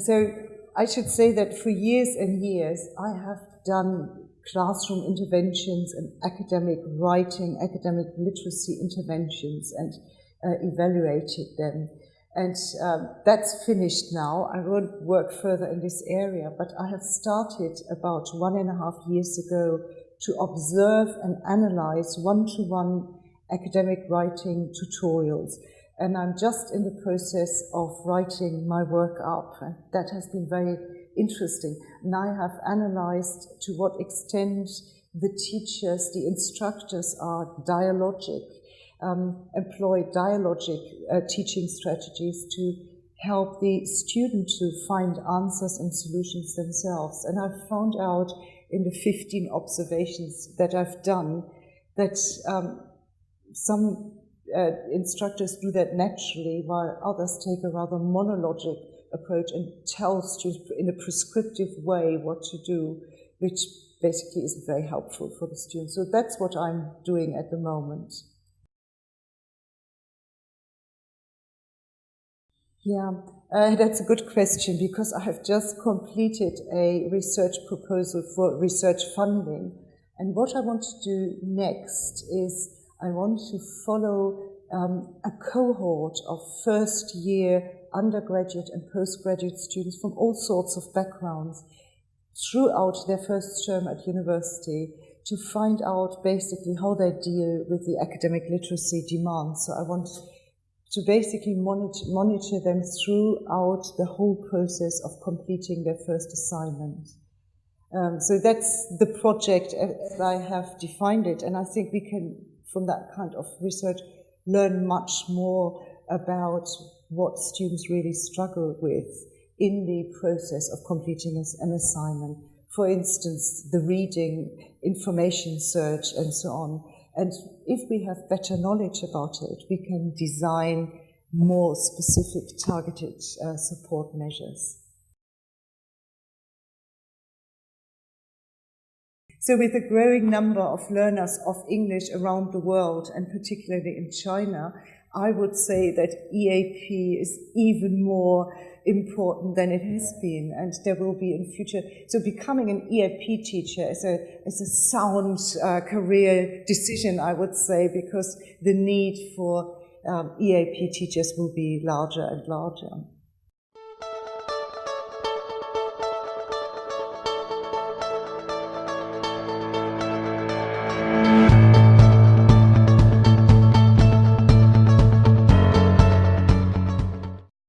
So I should say that for years and years, I have done classroom interventions and academic writing, academic literacy interventions, and uh, evaluated them. And um, that's finished now. I won't work further in this area, but I have started about one and a half years ago to observe and analyze one-to-one -one academic writing tutorials. And I'm just in the process of writing my work up. That has been very interesting. And I have analyzed to what extent the teachers, the instructors are dialogic, um, employ dialogic uh, teaching strategies to help the student to find answers and solutions themselves. And I've found out in the 15 observations that I've done that um, some uh, instructors do that naturally while others take a rather monologic approach and tell students in a prescriptive way what to do, which basically isn't very helpful for the students. So that's what I'm doing at the moment. Yeah, uh, that's a good question because I have just completed a research proposal for research funding. And what I want to do next is I want to follow um, a cohort of first year undergraduate and postgraduate students from all sorts of backgrounds throughout their first term at university to find out basically how they deal with the academic literacy demands. So I want to basically monitor, monitor them throughout the whole process of completing their first assignment. Um, so that's the project as I have defined it, and I think we can, from that kind of research, learn much more about what students really struggle with in the process of completing an assignment. For instance, the reading, information search, and so on. And if we have better knowledge about it, we can design more specific targeted uh, support measures. So with a growing number of learners of English around the world, and particularly in China, I would say that EAP is even more important than it has been, and there will be in future. So becoming an EAP teacher is a, is a sound uh, career decision, I would say, because the need for um, EAP teachers will be larger and larger.